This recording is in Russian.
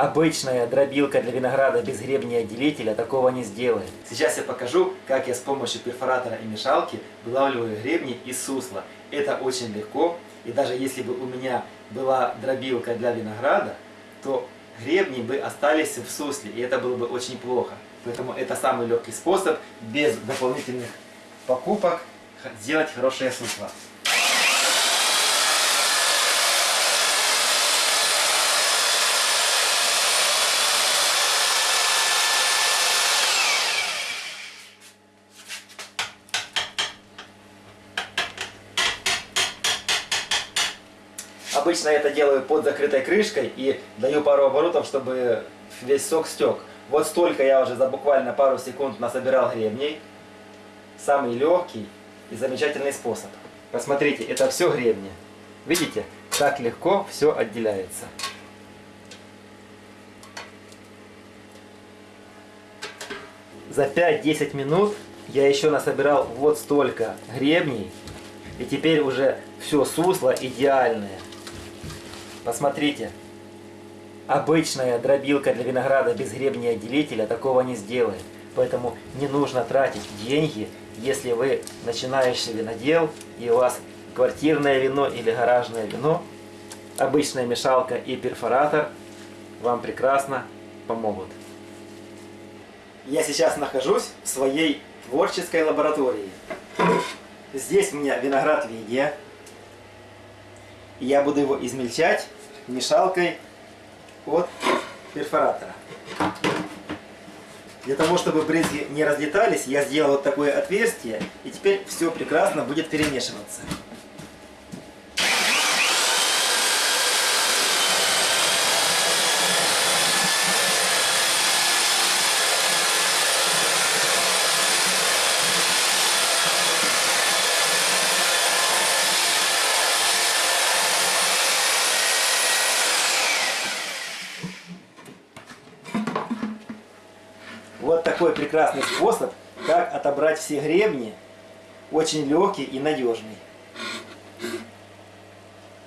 Обычная дробилка для винограда без гребня и отделителя такого не сделает. Сейчас я покажу, как я с помощью перфоратора и мешалки вылавливаю гребни из сусла. Это очень легко, и даже если бы у меня была дробилка для винограда, то гребни бы остались в сусле, и это было бы очень плохо. Поэтому это самый легкий способ, без дополнительных покупок, сделать хорошее сусло. Обычно я это делаю под закрытой крышкой и даю пару оборотов, чтобы весь сок стек. Вот столько я уже за буквально пару секунд насобирал гребней. Самый легкий и замечательный способ. Посмотрите, это все гребни. Видите, как легко все отделяется. За 5-10 минут я еще насобирал вот столько гребней. И теперь уже все сусло идеальное. Посмотрите. Обычная дробилка для винограда без гребня и отделителя такого не сделает. Поэтому не нужно тратить деньги, если вы начинающий винодел и у вас квартирное вино или гаражное вино. Обычная мешалка и перфоратор вам прекрасно помогут. Я сейчас нахожусь в своей творческой лаборатории. Здесь у меня виноград в Я буду его измельчать мешалкой от перфоратора. Для того, чтобы брызги не разлетались, я сделал вот такое отверстие, и теперь все прекрасно будет перемешиваться. Вот такой прекрасный способ, как отобрать все гребни, очень легкий и надежный.